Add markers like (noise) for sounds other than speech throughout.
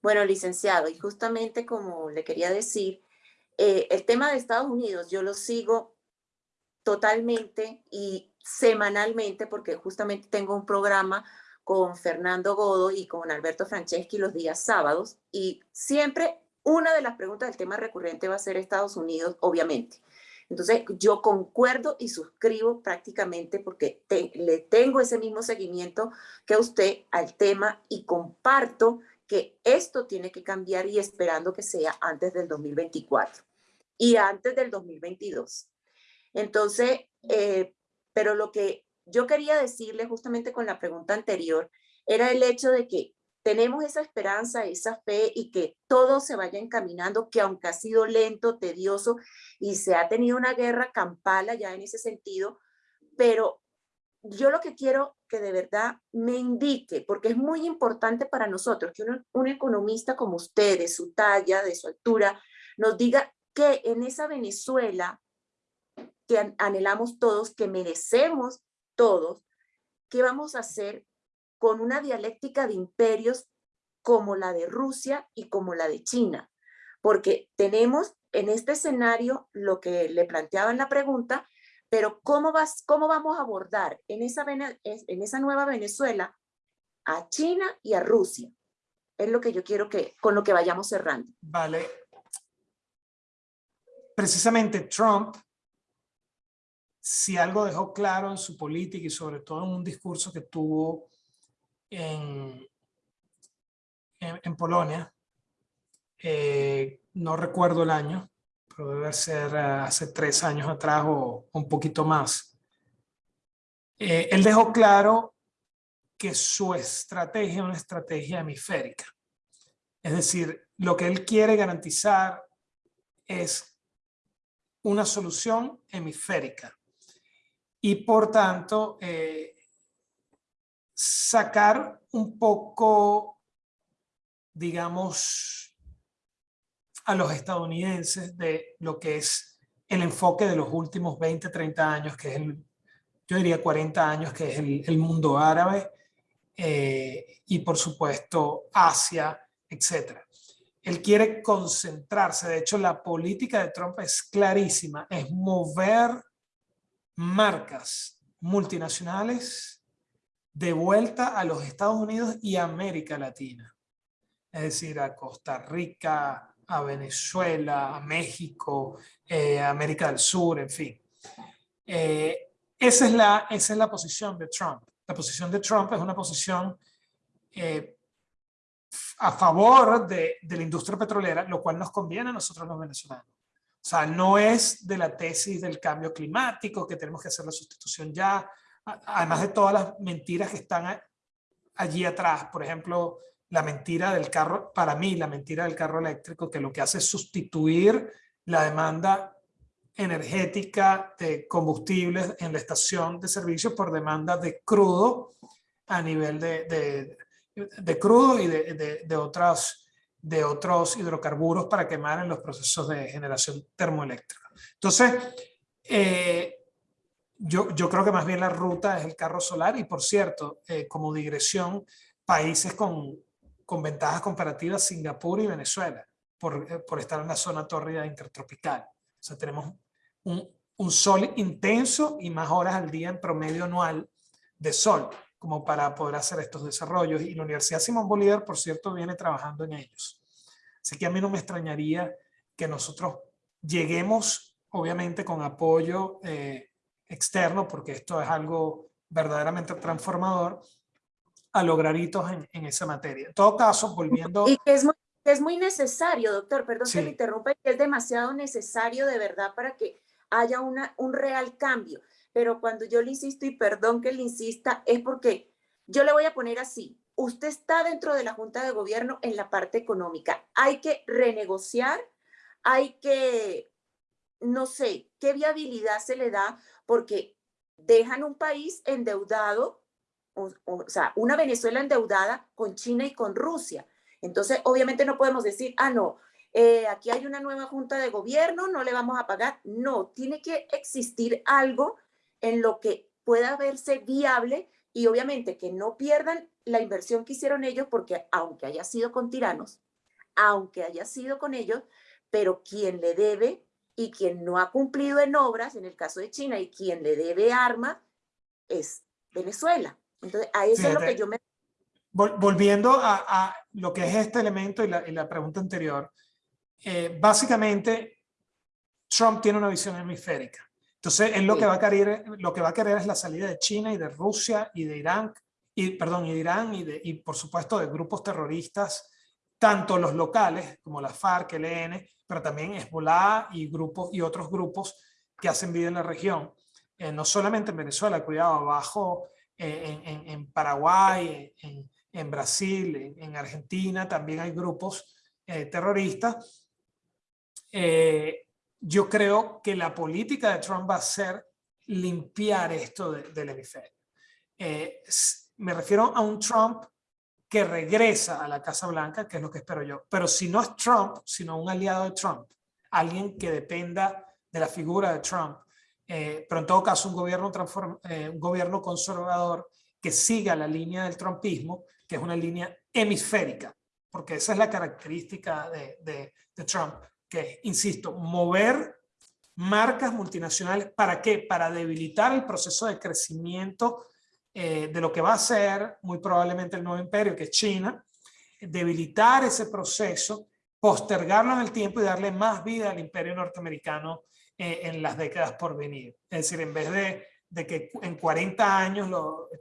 Bueno, licenciado, y justamente como le quería decir, eh, el tema de Estados Unidos yo lo sigo totalmente y semanalmente porque justamente tengo un programa con Fernando Godo y con Alberto Franceschi los días sábados y siempre una de las preguntas del tema recurrente va a ser Estados Unidos, obviamente. Entonces, yo concuerdo y suscribo prácticamente porque le tengo ese mismo seguimiento que usted al tema y comparto que esto tiene que cambiar y esperando que sea antes del 2024 y antes del 2022. Entonces, eh, pero lo que yo quería decirle justamente con la pregunta anterior era el hecho de que tenemos esa esperanza, esa fe y que todo se vaya encaminando, que aunque ha sido lento, tedioso y se ha tenido una guerra campala ya en ese sentido, pero yo lo que quiero que de verdad me indique, porque es muy importante para nosotros que un economista como usted, de su talla, de su altura, nos diga que en esa Venezuela que anhelamos todos, que merecemos todos, ¿qué vamos a hacer con una dialéctica de imperios como la de Rusia y como la de China? Porque tenemos en este escenario lo que le planteaba en la pregunta, pero ¿cómo, vas, cómo vamos a abordar en esa, en esa nueva Venezuela a China y a Rusia? Es lo que yo quiero que, con lo que vayamos cerrando. Vale. Precisamente Trump, si algo dejó claro en su política y sobre todo en un discurso que tuvo en, en, Polonia, eh, no recuerdo el año, pero debe ser eh, hace tres años atrás o un poquito más. Eh, él dejó claro que su estrategia es una estrategia hemisférica. Es decir, lo que él quiere garantizar es una solución hemisférica. Y por tanto, sacar un poco, digamos, a los estadounidenses de lo que es el enfoque de los últimos 20, 30 años, que es el, yo diría 40 años, que es el, mundo árabe eh, y por supuesto Asia, etc. Él quiere concentrarse, de hecho la política de Trump es clarísima, es mover marcas multinacionales de vuelta a los Estados Unidos y América Latina. Es decir, a Costa Rica, a Venezuela, a México, eh, América del Sur, en fin. Eh, esa, es la, esa es la posición de Trump. La posición de Trump es una posición eh, a favor de, de, la industria petrolera, lo cual nos conviene a nosotros los venezolanos. O sea, no es de la tesis del cambio climático, que tenemos que hacer la sustitución ya, además de todas las mentiras que están allí atrás, por ejemplo, la mentira del carro, para mí la mentira del carro eléctrico, que lo que hace es sustituir la demanda energética de combustibles en la estación de servicio por demanda de crudo a nivel de, de, crudo y de, de, otras, de otros hidrocarburos para quemar en los procesos de generación termoeléctrica. Entonces, eh, yo, yo, creo que más bien la ruta es el carro solar y por cierto, eh, como digresión, países con, con, ventajas comparativas, Singapur y Venezuela, por, eh, por, estar en la zona tórrida intertropical. O sea, tenemos un, sol intenso y más horas al día en promedio anual de sol, como para poder hacer estos desarrollos. Y la Universidad Simón Bolívar, por cierto, viene trabajando en ellos. Así que a mí no me extrañaría que nosotros lleguemos, obviamente, con apoyo eh, externo, porque esto es algo verdaderamente transformador, a lograr hitos en, en esa materia. En todo caso, volviendo... Y que es muy, es muy necesario, doctor, perdón que me interrumpa, que es demasiado necesario de verdad para que haya una, un real cambio. Pero cuando yo le insisto, y perdón que le insista, es porque yo le voy a poner así, usted está dentro de la Junta de Gobierno en la parte económica. Hay que renegociar, hay que, no sé, qué viabilidad se le da porque dejan un país endeudado, o, sea, una Venezuela endeudada con China y con Rusia. Entonces, obviamente no podemos decir, ah, no, eh, aquí hay una nueva junta de gobierno, no le vamos a pagar. No, tiene que existir algo en lo que pueda verse viable y obviamente que no pierdan la inversión que hicieron ellos, porque aunque haya sido con tiranos, aunque haya sido con ellos, pero quien le debe y quien no ha cumplido en obras, en el caso de China, y quien le debe armas, es Venezuela. Entonces, a eso es lo que yo me... Volviendo a, lo que es este elemento y la, pregunta anterior, eh, básicamente Trump tiene una visión hemisférica. Entonces, él lo, que va a querer, lo que va a querer es la salida de China y de Rusia y de Irán, y, perdón, y de Irán y, de, y por supuesto de grupos terroristas, tanto los locales como la FARC, el EN, pero también Hezbollah y, grupos, y otros grupos que hacen vida en la región. Eh, no solamente en Venezuela, cuidado, abajo eh, en, Paraguay, en, Brasil, en, Argentina, también hay grupos eh, terroristas. yo creo que la política de Trump va a ser limpiar esto del hemisferio. me refiero a un Trump que regresa a la Casa Blanca, que es lo que espero yo. Pero si no es Trump, sino un aliado de Trump, alguien que dependa de la figura de Trump, eh, pero en todo caso un gobierno, eh, un gobierno conservador que siga la línea del trumpismo, que es una línea hemisférica, porque esa es la característica de, de, Trump, que insisto, mover marcas multinacionales, ¿para qué? Para debilitar el proceso de crecimiento eh, de lo que va a ser muy probablemente el nuevo imperio, que es China, debilitar ese proceso, postergarlo en el tiempo y darle más vida al imperio norteamericano eh, en las décadas por venir. Es decir, en vez de, que en 40 años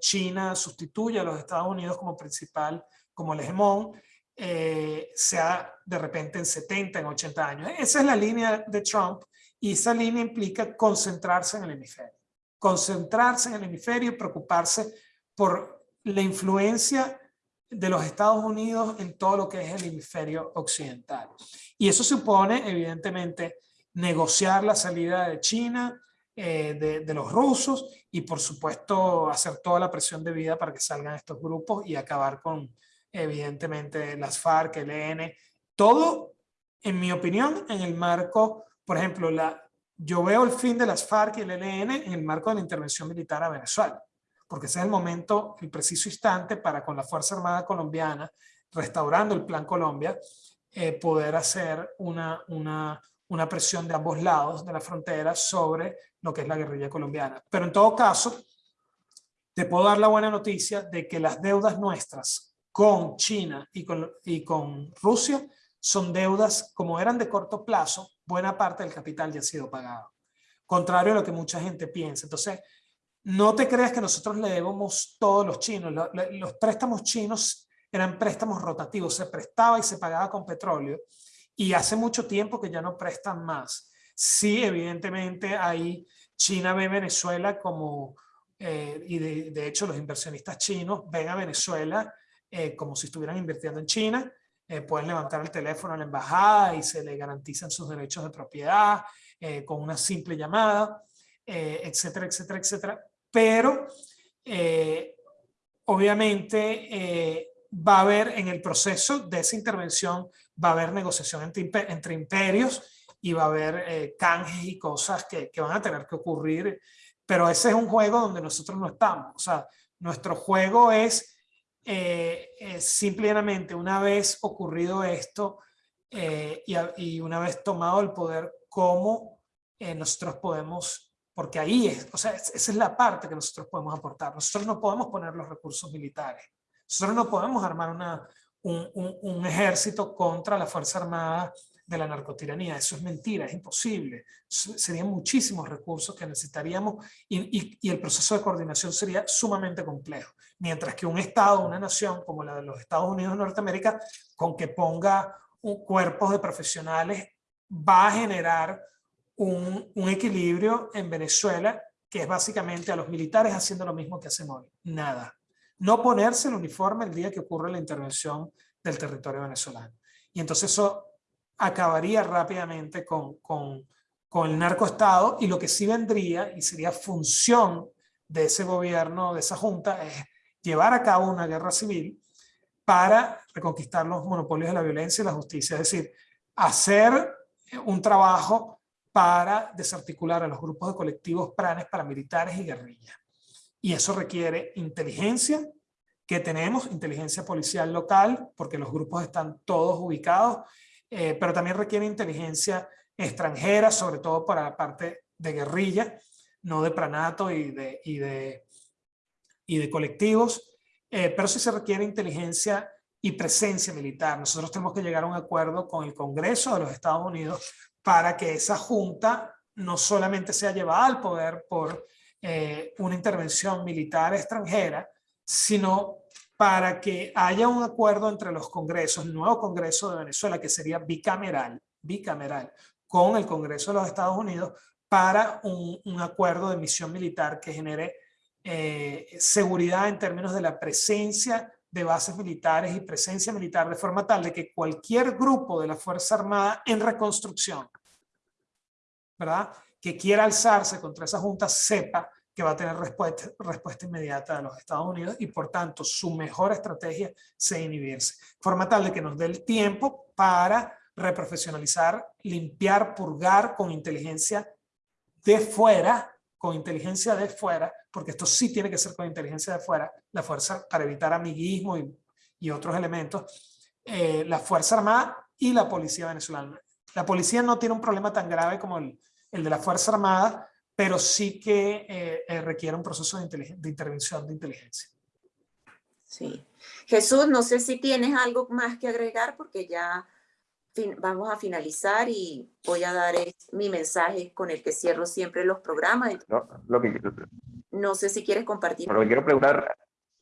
China sustituya a los Estados Unidos como principal, como el hegemón, eh, sea de repente en 70, en 80 años. Esa es la línea de Trump y esa línea implica concentrarse en el hemisferio concentrarse en el hemisferio y preocuparse por la influencia de los Estados Unidos en todo lo que es el hemisferio occidental. Y eso supone, evidentemente, negociar la salida de China, eh, de, los rusos y, por supuesto, hacer toda la presión de vida para que salgan estos grupos y acabar con, evidentemente, las FARC, el EN, todo, en mi opinión, en el marco, por ejemplo, la, yo veo el fin de las FARC y el ELN en el marco de la intervención militar a Venezuela, porque ese es el momento, el preciso instante para con la Fuerza Armada Colombiana, restaurando el Plan Colombia, eh, poder hacer una, una, una presión de ambos lados de la frontera sobre lo que es la guerrilla colombiana. Pero en todo caso, te puedo dar la buena noticia de que las deudas nuestras con China y con, y con Rusia son deudas como eran de corto plazo, buena parte del capital ya ha sido pagado. Contrario a lo que mucha gente piensa. Entonces, no te creas que nosotros le debemos todos los chinos. Los, préstamos chinos eran préstamos rotativos, se prestaba y se pagaba con petróleo. Y hace mucho tiempo que ya no prestan más. Sí, evidentemente, ahí China ve Venezuela como, eh, y de, hecho los inversionistas chinos ven a Venezuela eh, como si estuvieran invirtiendo en China, eh, pueden levantar el teléfono a la embajada y se le garantizan sus derechos de propiedad eh, con una simple llamada, eh, etcétera, etcétera, etcétera. Pero obviamente va a haber en el proceso de esa intervención, va a haber negociación entre, entre imperios y va a haber canjes y cosas que, que van a tener que ocurrir. Pero ese es un juego donde nosotros no estamos. O sea, nuestro juego es eh, eh, simplemente una vez ocurrido esto eh, y, una vez tomado el poder, cómo nosotros podemos, porque ahí es, o sea, esa es la parte que nosotros podemos aportar. Nosotros no podemos poner los recursos militares. Nosotros no podemos armar una, un, ejército contra la Fuerza Armada de la narcotiranía. Eso es mentira, es imposible. Serían muchísimos recursos que necesitaríamos y, y, el proceso de coordinación sería sumamente complejo. Mientras que un Estado, una nación como la de los Estados Unidos de Norteamérica, con que ponga un, cuerpos de profesionales, va a generar un, un equilibrio en Venezuela que es básicamente a los militares haciendo lo mismo que hacen hoy. Nada. No ponerse el uniforme el día que ocurre la intervención del territorio venezolano. Y entonces eso acabaría rápidamente con, con, el narcoestado y lo que sí vendría y sería función de ese gobierno, de esa junta, es llevar a cabo una guerra civil para reconquistar los monopolios de la violencia y la justicia, es decir, hacer un trabajo para desarticular a los grupos de colectivos planes paramilitares y guerrillas. Y eso requiere inteligencia, que tenemos, inteligencia policial local, porque los grupos están todos ubicados, eh, pero también requiere inteligencia extranjera, sobre todo para la parte de guerrilla, no de pranato y de, y de, y de colectivos, eh, pero sí se requiere inteligencia y presencia militar. Nosotros tenemos que llegar a un acuerdo con el Congreso de los Estados Unidos para que esa junta no solamente sea llevada al poder por eh, una intervención militar extranjera, sino para que haya un acuerdo entre los congresos, el nuevo Congreso de Venezuela, que sería bicameral, bicameral, con el Congreso de los Estados Unidos, para un, un acuerdo de misión militar que genere eh, seguridad en términos de la presencia de bases militares y presencia militar de forma tal de que cualquier grupo de la Fuerza Armada en reconstrucción, ¿verdad? Que quiera alzarse contra esa junta sepa que va a tener respuesta, respuesta inmediata de los Estados Unidos y por tanto su mejor estrategia se inhibirse. Forma tal de que nos dé el tiempo para reprofesionalizar, limpiar, purgar con inteligencia de fuera, con inteligencia de fuera, porque esto sí tiene que ser con inteligencia de fuera, la fuerza para evitar amiguismo y, y otros elementos, eh, la Fuerza Armada y la Policía Venezolana. La policía no tiene un problema tan grave como el, el de la Fuerza Armada, pero sí que eh, eh, requiere un proceso de, de, intervención de inteligencia. Sí. Jesús, no sé si tienes algo más que agregar porque ya vamos a finalizar y voy a dar mi mensaje con el que cierro siempre los programas. No, lo que, no sé si quieres compartir. Lo que quiero preguntar,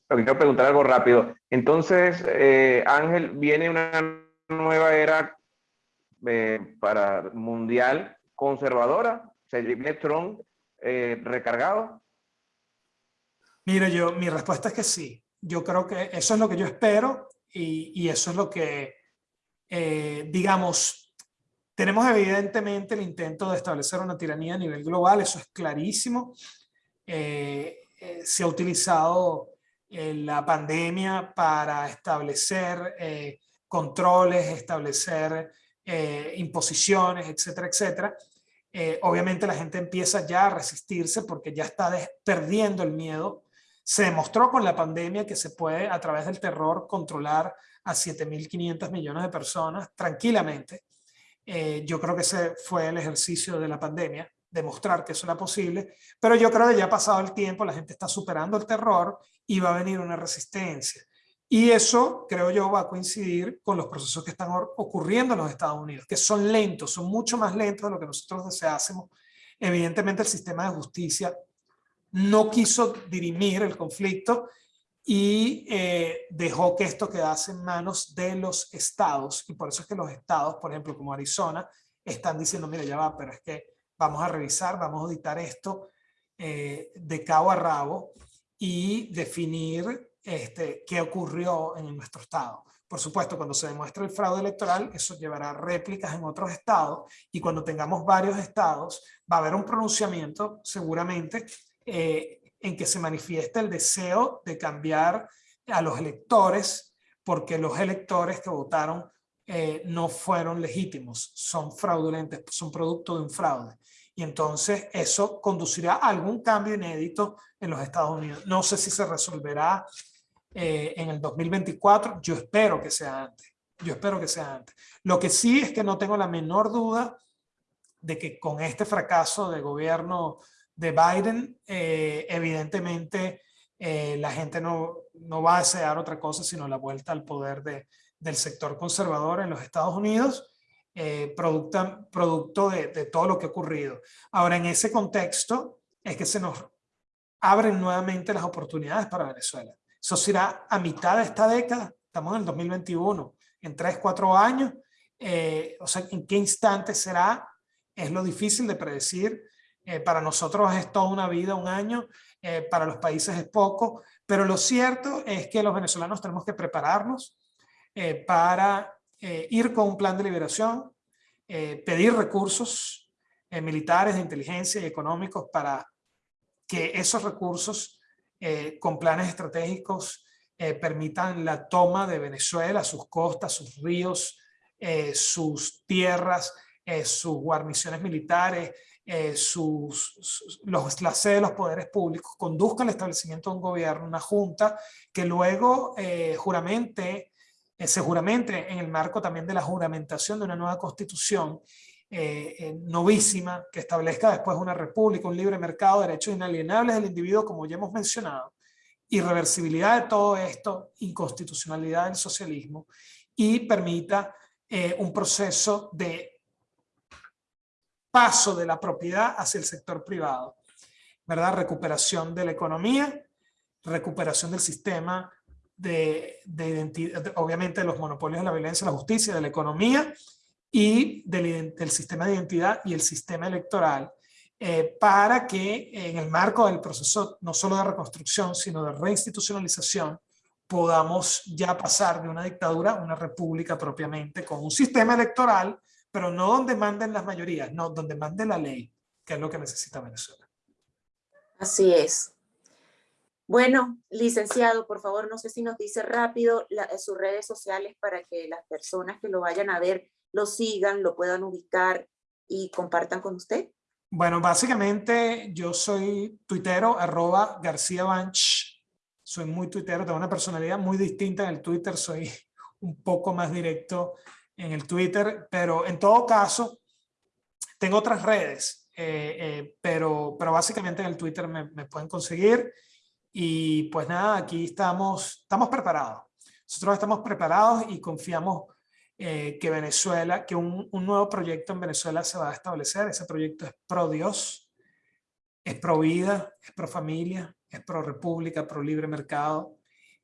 lo que quiero preguntar algo rápido. Entonces, eh, Ángel, viene una nueva era eh, para mundial conservadora ¿Se viene Trump eh, recargado? Mira, yo, mi respuesta es que sí. Yo creo que eso es lo que yo espero y, eso es lo que, eh, digamos, tenemos evidentemente el intento de establecer una tiranía a nivel global, eso es clarísimo. Eh, se ha utilizado la pandemia para establecer controles, establecer imposiciones, etcétera, etcétera. Eh, obviamente la gente empieza ya a resistirse porque ya está perdiendo el miedo. Se demostró con la pandemia que se puede a través del terror controlar a 7.500 millones de personas tranquilamente. Eh, yo creo que ese fue el ejercicio de la pandemia, demostrar que eso era posible, pero yo creo que ya ha pasado el tiempo, la gente está superando el terror y va a venir una resistencia. Y eso, creo yo, va a coincidir con los procesos que están ocurriendo en los Estados Unidos, que son lentos, son mucho más lentos de lo que nosotros deseásemos. Evidentemente el sistema de justicia no quiso dirimir el conflicto y eh, dejó que esto quedase en manos de los estados. Y por eso es que los estados, por ejemplo, como Arizona, están diciendo, mira, ya va, pero es que vamos a revisar, vamos a auditar esto eh, de cabo a rabo y definir este, ocurrió en nuestro estado. Por supuesto, cuando se demuestre el fraude electoral, eso llevará réplicas en otros estados y cuando tengamos varios estados, va a haber un pronunciamiento seguramente eh, en que se manifieste el deseo de cambiar a los electores porque los electores que votaron eh, no fueron legítimos, son fraudulentos, son producto de un fraude. Y entonces eso conducirá a algún cambio inédito en los Estados Unidos. No sé si se resolverá eh, en el 2024, yo espero que sea antes, yo espero que sea antes. Lo que sí es que no tengo la menor duda de que con este fracaso de gobierno de Biden, eh, evidentemente eh, la gente no, no va a desear otra cosa sino la vuelta al poder de, del sector conservador en los Estados Unidos, producto, producto de, de todo lo que ha ocurrido. Ahora, en ese contexto es que se nos abren nuevamente las oportunidades para Venezuela. Eso será a mitad de esta década, estamos en el 2021, en 3, 4 años, eh, o sea, en qué instante será, es lo difícil de predecir. Eh, para nosotros es toda una vida, un año, eh, para los países es poco, pero lo cierto es que los venezolanos tenemos que prepararnos para ir con un plan de liberación, pedir recursos militares, de inteligencia y económicos para que esos recursos eh, con planes estratégicos eh, permitan la toma de Venezuela, sus costas, sus ríos, eh, sus tierras, sus guarniciones militares, los, la de los poderes públicos, conduzca el establecimiento de un gobierno, una junta, que luego juramente, se juramente en el marco también de la juramentación de una nueva constitución novísima, que establezca después una república, un libre mercado, derechos inalienables del individuo, como ya hemos mencionado, irreversibilidad de todo esto, inconstitucionalidad del socialismo, y permita un proceso de paso de la propiedad hacia el sector privado, ¿verdad? Recuperación de la economía, recuperación del sistema de, identidad, obviamente de los monopolios de la violencia, la justicia, de la economía y del, sistema de identidad y el sistema electoral, eh, para que en el marco del proceso no solo de reconstrucción, sino de reinstitucionalización, podamos ya pasar de una dictadura a una república propiamente, con un sistema electoral pero no donde manden las mayorías, no, donde mande la ley, que es lo que necesita Venezuela. Así es. Bueno, licenciado, por favor, no sé si nos dice rápido sus redes sociales para que las personas que lo vayan a ver lo sigan, lo puedan ubicar y compartan con usted. Bueno, básicamente yo soy tuitero, arroba García Banch. Soy muy tuitero, tengo una personalidad muy distinta en el Twitter, soy (laughs) un poco más directo en el Twitter, pero en todo caso, tengo otras redes, eh, eh, pero, pero básicamente en el Twitter me, pueden conseguir y pues nada, aquí estamos, estamos preparados. Nosotros estamos preparados y confiamos eh, que Venezuela, que un, un, nuevo proyecto en Venezuela se va a establecer. Ese proyecto es pro Dios, es pro vida, es pro familia, es pro república, pro libre mercado,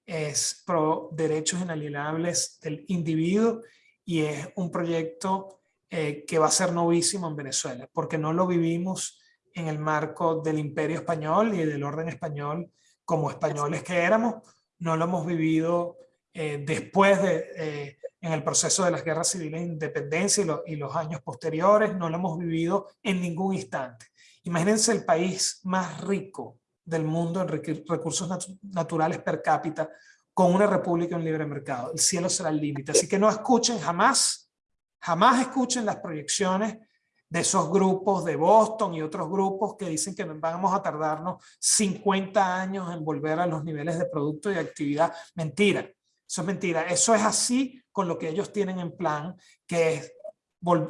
es pro derechos inalienables del individuo y es un proyecto eh, que va a ser novísimo en Venezuela, porque no lo vivimos en el marco del imperio español y del orden español como españoles que éramos, no lo hemos vivido eh, después de, en el proceso de las guerras civiles de independencia y, los años posteriores, no lo hemos vivido en ningún instante. Imagínense el país más rico del mundo en recursos naturales per cápita, con una república en libre mercado. El cielo será el límite. Así que no escuchen jamás, jamás escuchen las proyecciones de esos grupos de Boston y otros grupos que dicen que vamos a tardarnos 50 años en volver a los niveles de producto y actividad. Mentira, eso es mentira. Eso es así con lo que ellos tienen en plan, que es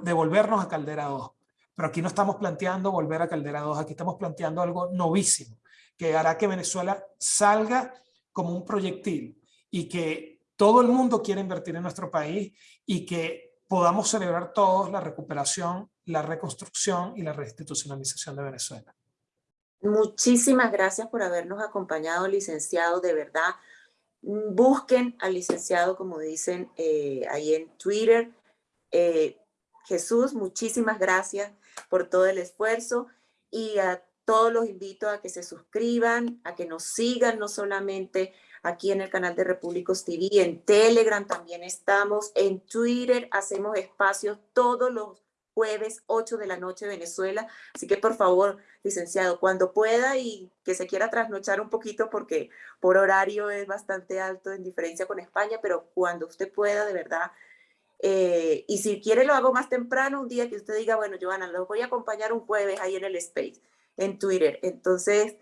devolvernos a Caldera 2. Pero aquí no estamos planteando volver a Caldera 2, aquí estamos planteando algo novísimo, que hará que Venezuela salga como un proyectil y que todo el mundo quiere invertir en nuestro país y que podamos celebrar todos la recuperación, la reconstrucción y la reinstitucionalización de Venezuela. Muchísimas gracias por habernos acompañado, licenciado, de verdad. Busquen al licenciado, como dicen eh, ahí en Twitter. Eh, Jesús, muchísimas gracias por todo el esfuerzo y a todos los invito a que se suscriban, a que nos sigan, no solamente aquí en el canal de Repúblicos TV, en Telegram también estamos, en Twitter hacemos espacios todos los jueves 8 de la noche Venezuela, así que por favor, licenciado, cuando pueda y que se quiera trasnochar un poquito porque por horario es bastante alto en diferencia con España, pero cuando usted pueda, de verdad, eh, y si quiere lo hago más temprano, un día que usted diga, bueno, Joana, lo voy a acompañar un jueves ahí en el Space en Twitter. Entonces,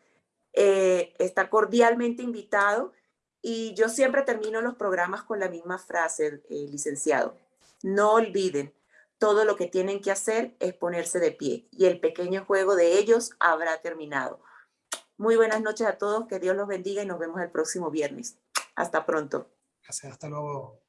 eh, está cordialmente invitado y yo siempre termino los programas con la misma frase, eh, licenciado. No olviden, todo lo que tienen que hacer es ponerse de pie y el pequeño juego de ellos habrá terminado. Muy buenas noches a todos, que Dios los bendiga y nos vemos el próximo viernes. Hasta pronto. Gracias, hasta luego.